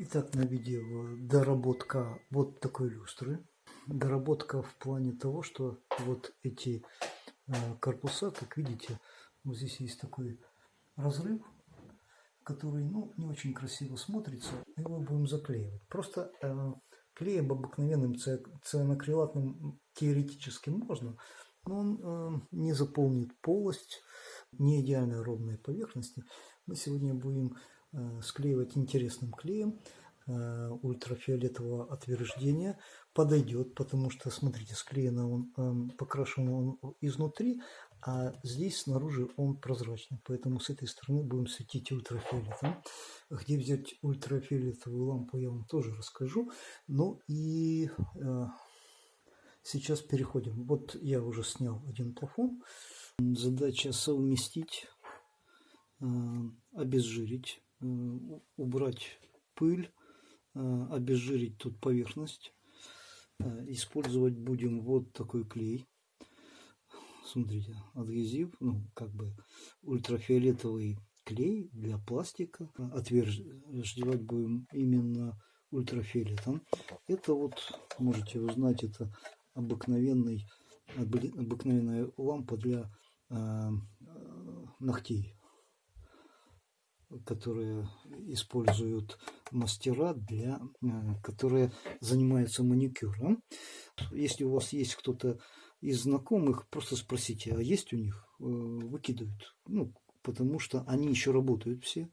Итак, на видео доработка вот такой люстры. Доработка в плане того, что вот эти э, корпуса, как видите, вот здесь есть такой разрыв, который ну, не очень красиво смотрится. Его будем заклеивать. Просто э, клеем обыкновенным цианокрилатным теоретически можно, но он э, не заполнит полость, не идеально ровные поверхности. Мы сегодня будем склеивать интересным клеем э, ультрафиолетового отверждения подойдет, потому что, смотрите, склеено он, эм, покрашен он изнутри, а здесь снаружи он прозрачный, поэтому с этой стороны будем светить ультрафиолетом. Где взять ультрафиолетовую лампу, я вам тоже расскажу. Ну и э, сейчас переходим. Вот я уже снял один плафон. Задача совместить, э, обезжирить убрать пыль, э, обезжирить тут поверхность. Э, использовать будем вот такой клей. Смотрите, адгезив, ну, как бы ультрафиолетовый клей для пластика. Отверждевать будем именно ультрафиолетом. Это вот, можете узнать, это обыкновенный, обыкновенная лампа для э, ногтей которые используют мастера, для, э, которые занимаются маникюром. Если у вас есть кто-то из знакомых, просто спросите, а есть у них? Э, выкидывают. Ну, потому что они еще работают все.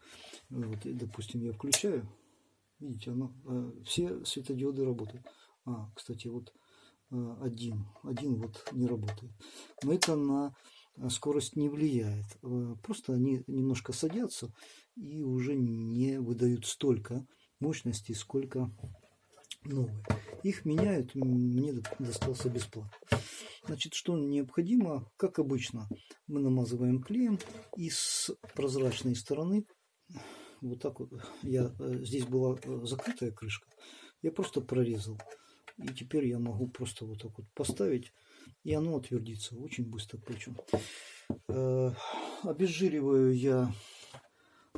Вот, допустим, я включаю. Видите, оно, э, все светодиоды работают. А, кстати, вот один, один вот не работает. Но это на скорость не влияет. Просто они немножко садятся и уже не выдают столько мощности, сколько новые. Их меняют, мне достался бесплатно. Значит, что необходимо? Как обычно, мы намазываем клеем и с прозрачной стороны, вот так вот, я, э, здесь была э, закрытая крышка, я просто прорезал. И теперь я могу просто вот так вот поставить, и оно отвердится очень быстро причем. Э, обезжириваю я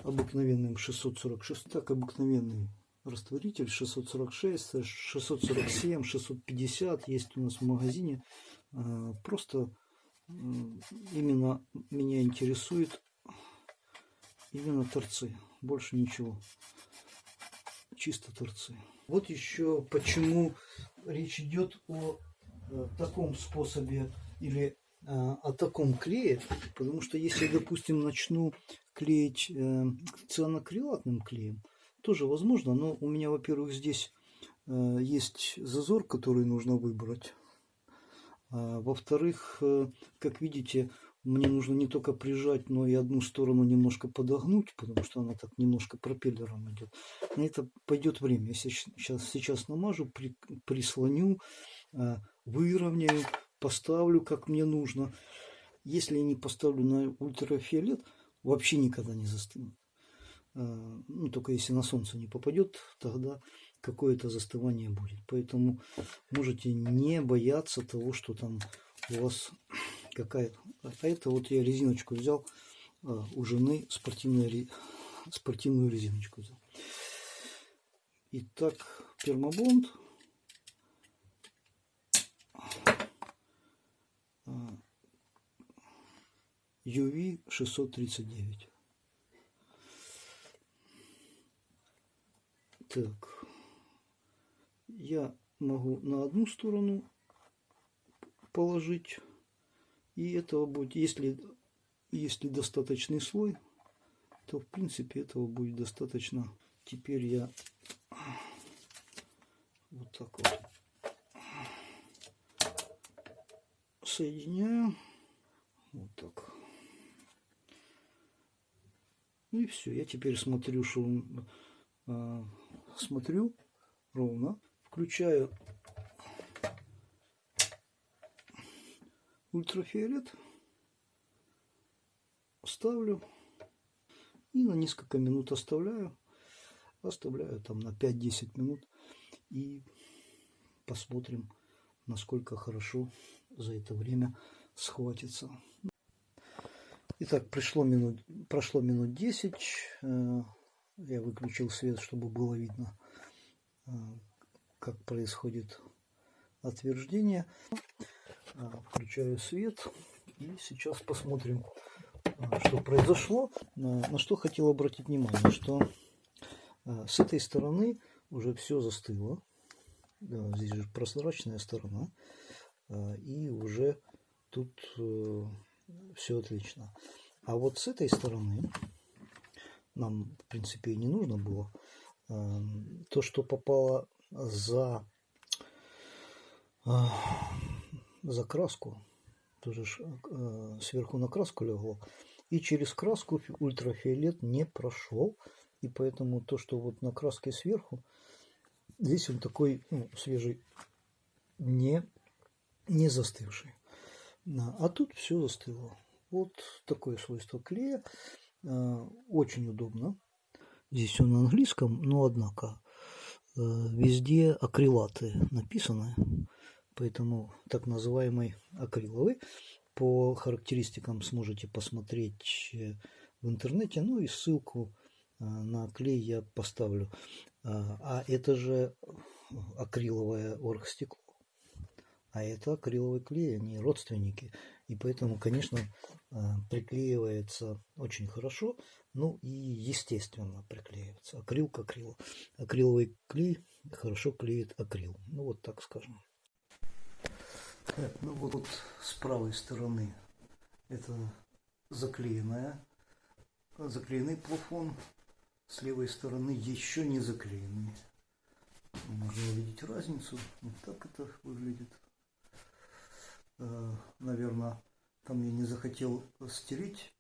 обыкновенным 646, так обыкновенный растворитель 646, 647, 650 есть у нас в магазине. А, просто именно меня интересует именно торцы, больше ничего, чисто торцы. Вот еще почему речь идет о э, таком способе или э, о таком клее, потому что если, допустим, начну клеить э, цианокрилатным клеем, тоже возможно, но у меня, во-первых, здесь есть зазор, который нужно выбрать. А, во-вторых, как видите, мне нужно не только прижать, но и одну сторону немножко подогнуть, потому что она так немножко пропеллером идет. На это пойдет время. Я сейчас, сейчас намажу, при, прислоню, э, выровняю, поставлю, как мне нужно. Если я не поставлю на ультрафиолет, вообще никогда не застынет. А, ну, только если на солнце не попадет, тогда какое-то застывание будет. Поэтому можете не бояться того, что там у вас какая-то... А, а это вот я резиночку взял а, у жены, спортивную, резиночку взял. Итак, пермобонд. UV-639. Так, я могу на одну сторону положить, и этого будет, если, если достаточный слой, то в принципе этого будет достаточно. Теперь я вот так вот соединяю, вот так. И все. Я теперь смотрю, что э, смотрю ровно, включаю ультрафиолет, ставлю и на несколько минут оставляю. Оставляю там на 5-10 минут и посмотрим, насколько хорошо за это время схватится. Итак, пришло минут, прошло минут 10. Э, Я выключил свет, чтобы было видно, а, как происходит отверждение. А, включаю свет и сейчас посмотрим, что произошло. На что хотел обратить внимание, что с этой стороны уже все застыло. Да, здесь же прозрачная сторона. И уже тут э, все отлично. А вот с этой стороны нам, в принципе, и не нужно было. Эм, то, что попало за, э, за краску, тоже э, сверху на краску легло, и через краску ультрафиолет не прошел. И поэтому то, что вот на краске сверху, здесь он такой ну, свежий, не, не застывший. А тут все застыло. Вот такое свойство клея. Э, очень удобно. Здесь он на английском, но однако э, везде акрилаты написаны. Поэтому так называемый акриловый. По характеристикам сможете посмотреть э, в интернете. Ну и ссылку на клей я поставлю. А это же акриловое оргстекло. А это акриловый клей, они родственники. И поэтому, конечно, э, приклеивается очень хорошо. Ну и естественно приклеивается. Акрил к акрилу. Акриловый клей хорошо клеит акрил. Ну вот так скажем. Так, ну вот, с правой стороны это заклеенная, заклеенный плафон. С левой стороны еще не заклеенный. Можно увидеть разницу. Вот так это выглядит. Э, наверное, там я не захотел стереть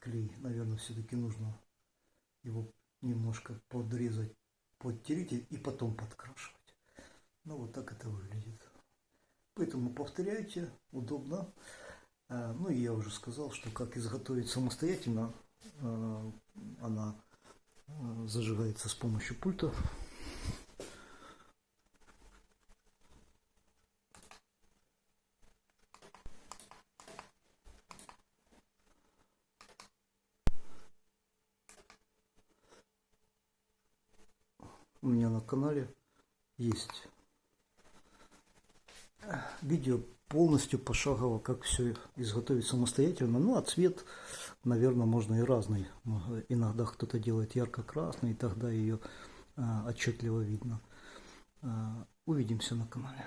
клей. Наверное, все-таки нужно его немножко подрезать, подтереть и потом подкрашивать. Ну, вот так это выглядит. Поэтому повторяйте, удобно. Э, ну, и я уже сказал, что как изготовить самостоятельно, э, она зажигается с помощью пульта. У меня на канале есть видео полностью пошагово, как все изготовить самостоятельно. Ну, а цвет, наверное, можно и разный. Иногда кто-то делает ярко-красный, и тогда ее а, отчетливо видно. А, увидимся на канале.